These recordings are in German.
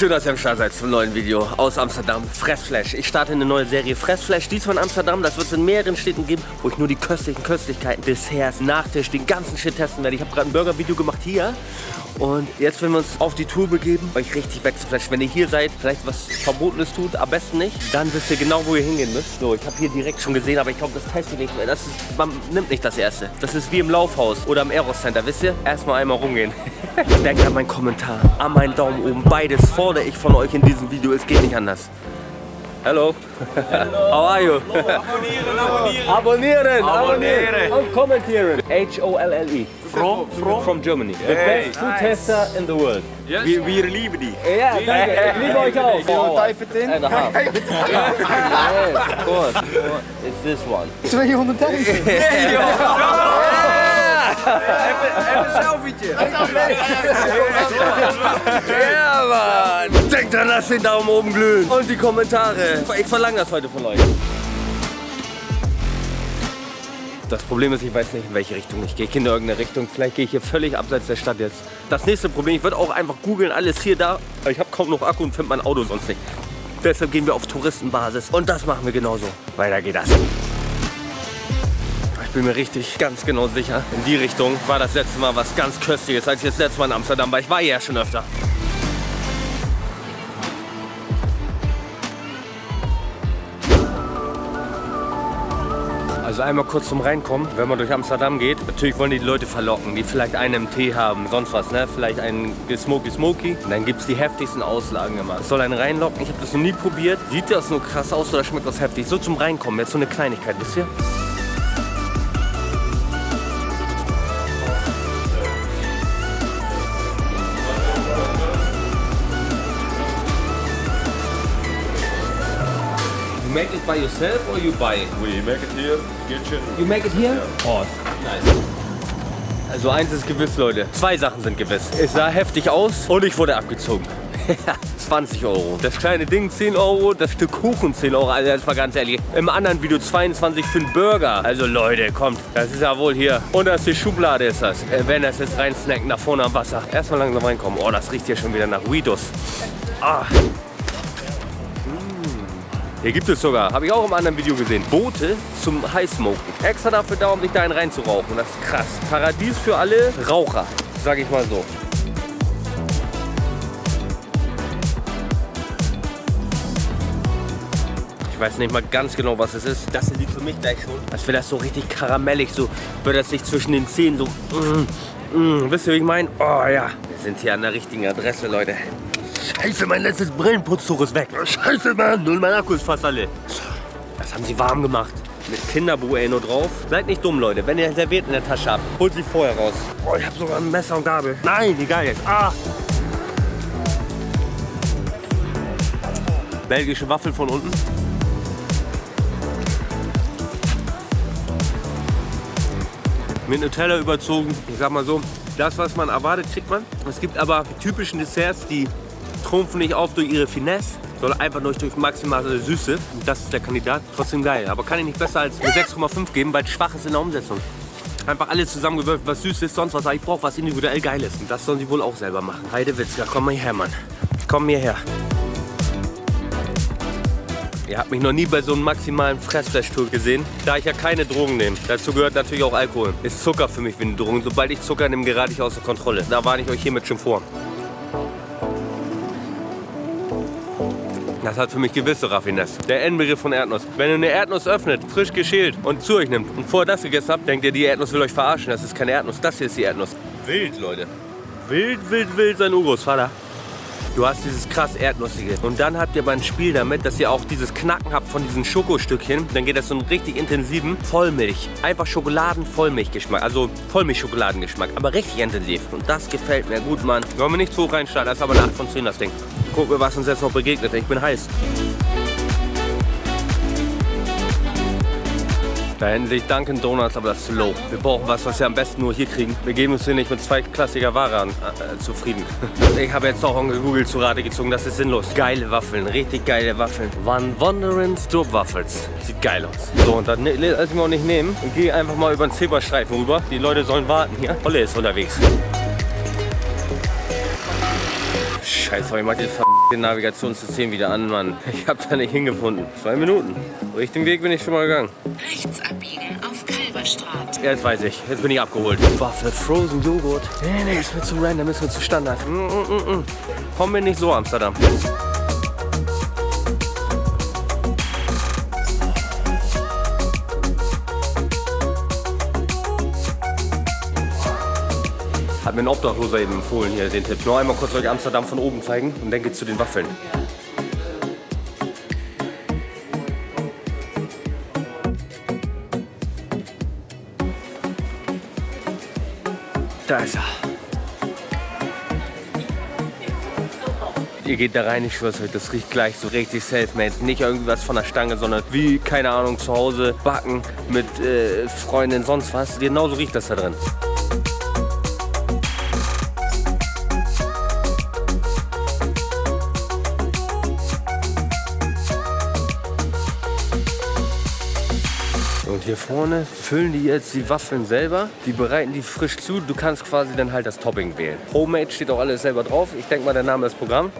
Schön, dass ihr am Start seid zum neuen Video aus Amsterdam. Fressflash. Ich starte eine neue Serie Fressflash. Dies von Amsterdam. Das wird es in mehreren Städten geben, wo ich nur die köstlichen Köstlichkeiten, Desserts, Nachtisch, den ganzen Shit testen werde. Ich habe gerade ein Burger-Video gemacht hier. Und jetzt werden wir uns auf die Tour begeben, euch richtig wegzuflashen. Wenn ihr hier seid, vielleicht was Verbotenes tut, am besten nicht, dann wisst ihr genau, wo ihr hingehen müsst. So, ich habe hier direkt schon gesehen, aber ich glaube, das teste ich nicht mehr. Das ist, man nimmt nicht das erste. Das ist wie im Laufhaus oder im Aeros Center, wisst ihr? Erstmal einmal rumgehen. Denkt an meinen Kommentar, an meinen Daumen oben. Beides fordere ich von euch in diesem Video. Es geht nicht anders. Hello. Hello. How are you? Abonnieren, abonnieren. Abonnieren, Abonnieren. und kommentieren. H-O-L-L-E. From, from? From Germany. The Hey, best food tester in the world. Wir, wir lieben die. Ja. Ich liebe euch auch. Oh, Type it in. and a half. yes, of course. It's this one. 200.000. Even een selfietje. Ja, Mann. Denkt dran, lasst den Daumen oben glühen. Und die Kommentare. Ich verlange das heute von euch. Das Problem ist, ich weiß nicht, in welche Richtung ich gehe. Ich gehe in irgendeine Richtung. Vielleicht gehe ich hier völlig abseits der Stadt jetzt. Das nächste Problem, ich würde auch einfach googeln, alles hier, da. Aber ich habe kaum noch Akku und finde mein Auto sonst nicht. Deshalb gehen wir auf Touristenbasis. Und das machen wir genauso. Weiter geht das. Ich bin mir richtig ganz genau sicher, in die Richtung war das letzte Mal was ganz Köstliches, als ich das letzte Mal in Amsterdam war. Ich war ja schon öfter. Also einmal kurz zum Reinkommen, wenn man durch Amsterdam geht. Natürlich wollen die, Leute verlocken, die vielleicht einen im Tee haben, sonst was, ne? Vielleicht einen Smoky Smoky. Und dann gibt es die heftigsten Auslagen immer. Es soll einen reinlocken, ich habe das noch nie probiert. Sieht das nur krass aus oder schmeckt das heftig? So zum Reinkommen, jetzt so eine Kleinigkeit, wisst ihr? You make it by yourself or you buy it? We make it here, kitchen. You make it here? Oh, nice. Also eins ist gewiss, Leute. Zwei Sachen sind gewiss. Es sah heftig aus und ich wurde abgezogen. 20 Euro. Das kleine Ding 10 Euro, das Stück Kuchen 10 Euro. Also das war ganz ehrlich. Im anderen Video 22 für einen Burger. Also Leute, kommt. Das ist ja wohl hier. Und das ist die Schublade ist das. Äh, wenn das jetzt rein snacken, nach vorne am Wasser. Erstmal langsam reinkommen. Oh, das riecht hier schon wieder nach Weedos. Ah. Hier gibt es sogar, habe ich auch im anderen Video gesehen, Boote zum Highsmoken. Extra dafür da, um sich da einen reinzurauchen. Das ist krass. Paradies für alle Raucher, sag ich mal so. Ich weiß nicht mal ganz genau, was es ist. Das hier sieht für mich gleich schon, als wäre das so richtig karamellig, so würde das sich zwischen den Zähnen so... Mm, mm, wisst ihr, wie ich meine? Oh ja, wir sind hier an der richtigen Adresse, Leute. Scheiße, mein letztes Brillenputztuch ist weg. Scheiße, Mann. Und mein Akku ist fast alle. Das haben sie warm gemacht. Mit Kinderbueno drauf. Seid nicht dumm, Leute. Wenn ihr Serviert in der Tasche habt, holt sie vorher raus. Oh, ich habe sogar ein Messer und Gabel. Nein, egal jetzt. Ah. Belgische Waffel von unten. Mit Nutella überzogen. Ich sag mal so, das, was man erwartet, kriegt man. Es gibt aber typischen Desserts, die trumpfen nicht auf durch ihre Finesse, sondern einfach nur durch maximale Süße. Und das ist der Kandidat. Trotzdem geil. Aber kann ich nicht besser als eine 6,5 geben, weil schwach ist in der Umsetzung. Einfach alles zusammengewürfelt, was süß ist, sonst was ich brauche, was individuell geil ist. Und das sollen sie wohl auch selber machen. Heidewitzka, komm mal her, Mann. Komm mir her. Ihr habt mich noch nie bei so einem maximalen Fressflash-Tour gesehen, da ich ja keine Drogen nehme. Dazu gehört natürlich auch Alkohol. Ist Zucker für mich wie eine Drogen. Sobald ich Zucker nehme, gerate ich außer Kontrolle. Da warne ich euch hiermit schon vor. Das hat für mich gewisse Raffinesse. Der Endbegriff von Erdnuss. Wenn ihr eine Erdnuss öffnet, frisch geschält und zu euch nimmt und vorher das gegessen habt, denkt ihr, die Erdnuss will euch verarschen. Das ist keine Erdnuss, das hier ist die Erdnuss. Wild, Leute. Wild, wild, wild sein Urgroßvater. Du hast dieses krass Erdnussige. Und dann habt ihr beim Spiel damit, dass ihr auch dieses Knacken habt von diesen Schokostückchen. Dann geht das so einen richtig intensiven Vollmilch. Einfach Schokoladen-Vollmilchgeschmack. Also Vollmilch-Schokoladengeschmack. Aber richtig intensiv. Und das gefällt mir gut, Mann. Wollen wir nicht zu hoch reinstarten. Das ist aber eine 8 von 10, das Ding. Gucken wir, was uns jetzt noch begegnet. Ich bin heiß. Da hinten sehe ich Dunkin' Donuts, aber das ist low. Wir brauchen was, was wir am besten nur hier kriegen. Wir geben uns hier nicht mit zweitklassiger Ware an, äh, zufrieden. ich habe jetzt auch gegoogelt zu Rate gezogen, das ist sinnlos. Geile Waffeln, richtig geile Waffeln. Van Wonderen Stroop Waffels. Sieht geil aus. So, und dann ne, lass ich mir auch nicht nehmen und gehe einfach mal über den Zebrastreifen rüber. Die Leute sollen warten hier. Olle ist unterwegs. Scheiße, ich mach das ver den Navigationssystem wieder an, Mann. Ich habe da nicht hingefunden. Zwei Minuten. Richtigen Weg bin ich schon mal gegangen. Rechts abbiegen auf Kalverstraat. Jetzt weiß ich. Jetzt bin ich abgeholt. Waffel, Frozen Joghurt. Nee, nee, ist mir zu random, ist mir zu Standard. Mm, mm, mm, mm. Komm mir nicht so, Amsterdam. Hat mir ein Obdachloser eben empfohlen hier den Tipp. Nur einmal kurz euch Amsterdam von oben zeigen und dann geht's zu den Waffeln. Da ist er. Ihr geht da rein, ich schwör's euch, das riecht gleich so richtig self-made. Nicht irgendwas von der Stange, sondern wie, keine Ahnung, zu Hause backen mit äh, Freunden, sonst was. Genauso riecht das da drin. Hier vorne füllen die jetzt die Waffeln selber. Die bereiten die frisch zu. Du kannst quasi dann halt das Topping wählen. Homemade steht auch alles selber drauf. Ich denke mal, der Name ist Programm.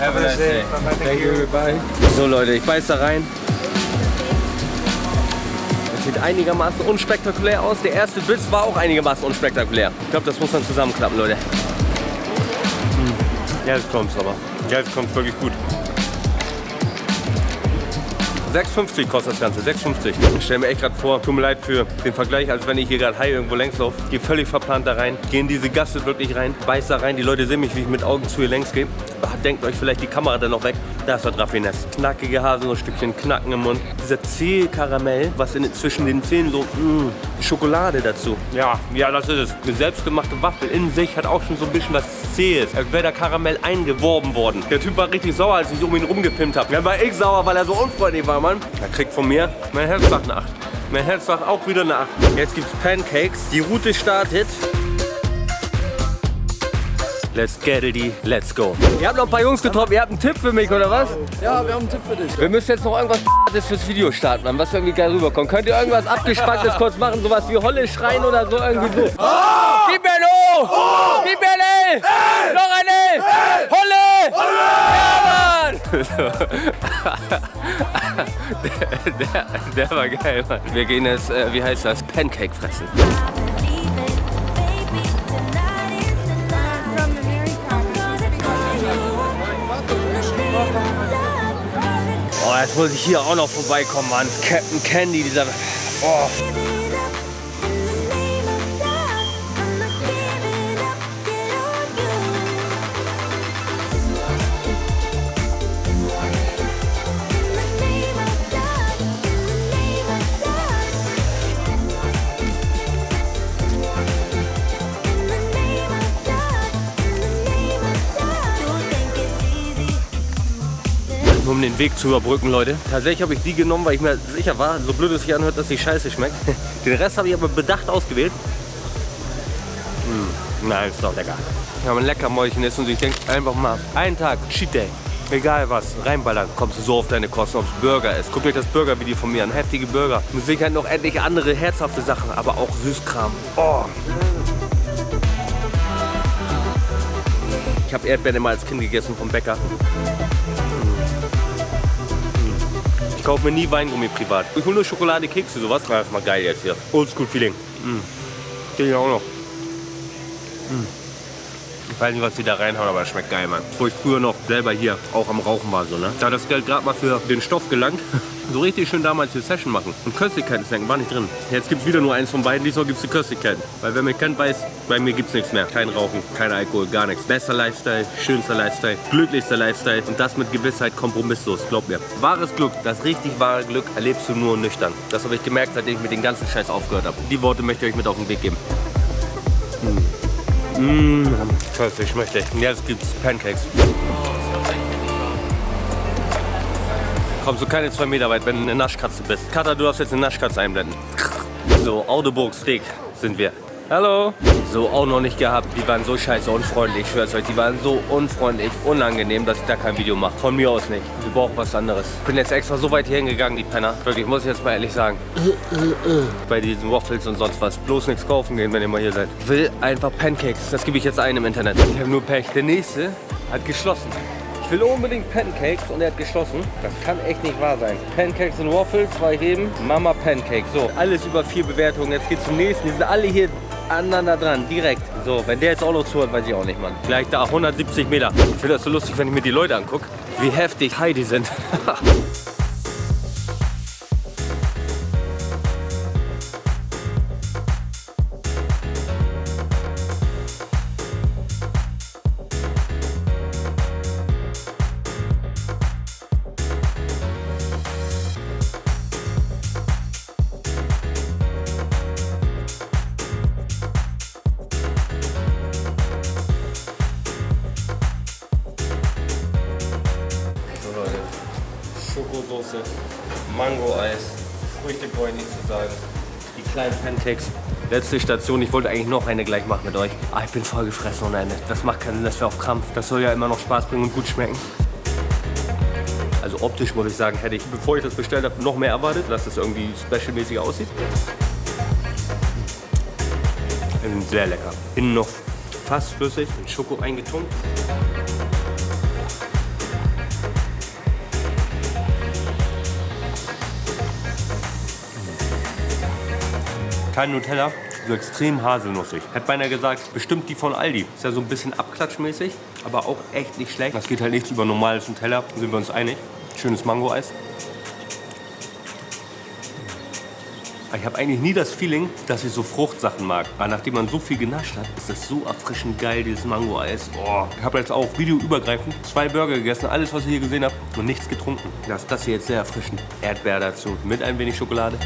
Have a nice day. Thank you. Bye. So Leute, ich beiß da rein. Das sieht einigermaßen unspektakulär aus. Der erste Biss war auch einigermaßen unspektakulär. Ich glaube, das muss dann zusammenklappen, Leute. Hm. Jetzt kommt's aber. Jetzt kommt's wirklich gut. 6,50 kostet das Ganze, 6,50. Ich stelle mir echt gerade vor, tut mir leid für den Vergleich, als wenn ich hier gerade high irgendwo längs laufe. Gehe völlig verplant da rein, gehe in diese Gasse wirklich rein, beiß da rein. Die Leute sehen mich, wie ich mit Augen zu hier längs gehe. Ah, Denkt euch vielleicht die Kamera dann noch weg. Das Raffinesse. Knackige Haselnussstückchen, Knacken im Mund. Dieser Zählkaramell, was in, zwischen den Zähnen so, mh, die Schokolade dazu. Ja, ja, das ist es. Eine selbstgemachte Waffel in sich hat auch schon so ein bisschen was Zähes. Als wäre der Karamell eingeworben worden. Der Typ war richtig sauer, als ich um ihn rumgepimpt habe. Dann war ich sauer, weil er so unfreundlich war, Mann. Er kriegt von mir mein Herz eine 8. Mein Herz sagt auch wieder eine 8. Jetzt gibt's Pancakes. Die Route startet. Let's get it, let's go. Ihr habt noch ein paar Jungs getroffen, ihr habt einen Tipp für mich, oder was? Ja, wir haben einen Tipp für dich. Wir müssen jetzt noch irgendwas fürs Video starten, Mann, was irgendwie geil rüberkommt. Könnt ihr irgendwas abgespacktes kurz machen, sowas wie Holle schreien oder so irgendwie so? Gib mir ein O! Gib mir ein L! Noch ein L! Holle! Ja, Mann! der, der, der war geil, Mann. Wir gehen jetzt, äh, wie heißt das, Pancake fressen. Jetzt muss ich hier auch noch vorbeikommen, Mann. Captain Candy, dieser... Oh. Den Weg zu überbrücken, Leute. Tatsächlich habe ich die genommen, weil ich mir sicher war, so blöd es sich anhört, dass die scheiße schmeckt. Den Rest habe ich aber bedacht ausgewählt. Mm, nein, ist doch lecker. Wenn man ein Leckermäulchen ist und ich denke einfach mal, einen Tag, Cheat Day, egal was, reinballern, kommst du so auf deine Kosten, ob es Burger ist. Guckt euch das Burger-Video von mir an, heftige Burger. Mit Sicherheit noch endlich andere herzhafte Sachen, aber auch Süßkram. Oh. Ich habe Erdbeeren immer als Kind gegessen vom Bäcker. Ich kaufe mir nie Weingummi privat. Ich hole nur Schokolade, Kekse, sowas. Das ist mal geil jetzt hier. Oldschool Feeling. Mm. Den hier auch noch. Mm. Ich weiß nicht, was die da reinhauen, aber es schmeckt geil, Mann. Wo ich früher noch selber hier auch am Rauchen war, so, ne? Da hat das Geld gerade mal für den Stoff gelangt. so richtig schön damals die Session machen. Und Köstlichkeiten snacken war nicht drin. Jetzt gibt es wieder nur eins von beiden, diesmal gibt es die Köstlichkeiten. Weil wer mich kennt, weiß, bei mir gibt es nichts mehr. Kein Rauchen, kein Alkohol, gar nichts. Bester Lifestyle, schönster Lifestyle, glücklichster Lifestyle und das mit Gewissheit kompromisslos, glaub mir. Wahres Glück, das richtig wahre Glück erlebst du nur nüchtern. Das habe ich gemerkt, seitdem ich mit den ganzen Scheiß aufgehört habe. Die Worte möchte ich euch mit auf den Weg geben. Mmh, köstlich, schmeckt echt. Und jetzt gibt's Pancakes. Kommst du keine zwei Meter weit, wenn du eine Naschkatze bist. Kata, du darfst jetzt eine Naschkatze einblenden. So, Audeburg Steak sind wir. Hallo. So, auch noch nicht gehabt. Die waren so scheiße unfreundlich. Ich schwör's euch, die waren so unfreundlich, unangenehm, dass ich da kein Video mache. Von mir aus nicht. Wir brauchen was anderes. Ich bin jetzt extra so weit hier hingegangen, die Penner. Wirklich, muss ich jetzt mal ehrlich sagen. Bei diesen Waffles und sonst was. Bloß nichts kaufen gehen, wenn ihr mal hier seid. Will einfach Pancakes. Das gebe ich jetzt ein im Internet. Ich habe nur Pech. Der nächste hat geschlossen. Will unbedingt Pancakes und er hat geschlossen. Das kann echt nicht wahr sein. Pancakes und Waffles, zwei Heben, Mama Pancakes. So, alles über vier Bewertungen. Jetzt geht's zum nächsten. Die sind alle hier aneinander dran, direkt. So, wenn der jetzt auch noch zuhört, weiß ich auch nicht, Mann. Gleich da, 170 Meter. Ich finde das so lustig, wenn ich mir die Leute angucke, wie heftig high die sind. Schokosoße, Mango-Eis, Früchte brauche ich nicht zu sagen. Die kleinen Pancakes. Letzte Station, ich wollte eigentlich noch eine gleich machen mit euch. Ah, ich bin voll gefressen ohne Ende. Das macht keinen Sinn, das wäre auf Krampf. Das soll ja immer noch Spaß bringen und gut schmecken. Also optisch muss ich sagen, hätte ich, bevor ich das bestellt habe, noch mehr erwartet, dass es irgendwie specialmäßiger aussieht. Sehr lecker. Innen noch fast flüssig, mit Schoko eingetunkt. Kein Nutella, so extrem haselnussig. Hätte beinahe gesagt, bestimmt die von Aldi. Ist ja so ein bisschen abklatschmäßig, aber auch echt nicht schlecht. Das geht halt nichts über normales Nutella, sind wir uns einig. Schönes Mango-Eis. Ich habe eigentlich nie das Feeling, dass ich so Fruchtsachen mag. Aber nachdem man so viel genascht hat, ist das so erfrischend geil, dieses Mango-Eis. Oh, ich habe jetzt auch videoübergreifend zwei Burger gegessen, alles, was ihr hier gesehen habt, und nichts getrunken. Das ist das hier jetzt sehr erfrischend. Erdbeer dazu, mit ein wenig Schokolade.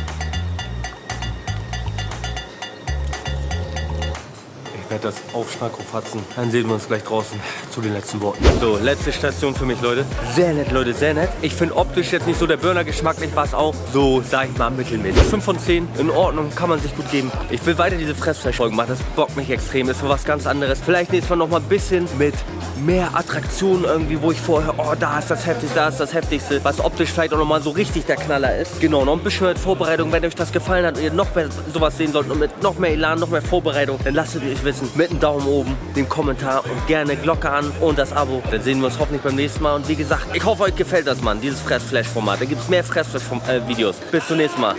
Werde das aufschnackofatzen. Dann sehen wir uns gleich draußen zu den letzten Worten. So, letzte Station für mich, Leute. Sehr nett, Leute, sehr nett. Ich finde optisch jetzt nicht so der Burner geschmacklich, war es auch so, sag ich mal, mittelmäßig. 5 von 10, in Ordnung, kann man sich gut geben. Ich will weiter diese Fressfleischfolgen machen, das bockt mich extrem, ist für was ganz anderes. Vielleicht nächstes Mal noch mal ein bisschen mit mehr Attraktionen irgendwie, wo ich vorher, oh, da ist das Heftigste, da ist das Heftigste, was optisch vielleicht auch noch mal so richtig der Knaller ist. Genau, noch ein bisschen mit Vorbereitung, wenn euch das gefallen hat und ihr noch mehr sowas sehen sollt und mit noch mehr Elan, noch mehr Vorbereitung, dann lasst es mich wissen. Mit einem Daumen oben, dem Kommentar und gerne Glocke an und das Abo. Dann sehen wir uns hoffentlich beim nächsten Mal. Und wie gesagt, ich hoffe, euch gefällt das, Mann, dieses Fressflash-Format. Da gibt es mehr Fressflash-Videos. Bis zum nächsten Mal.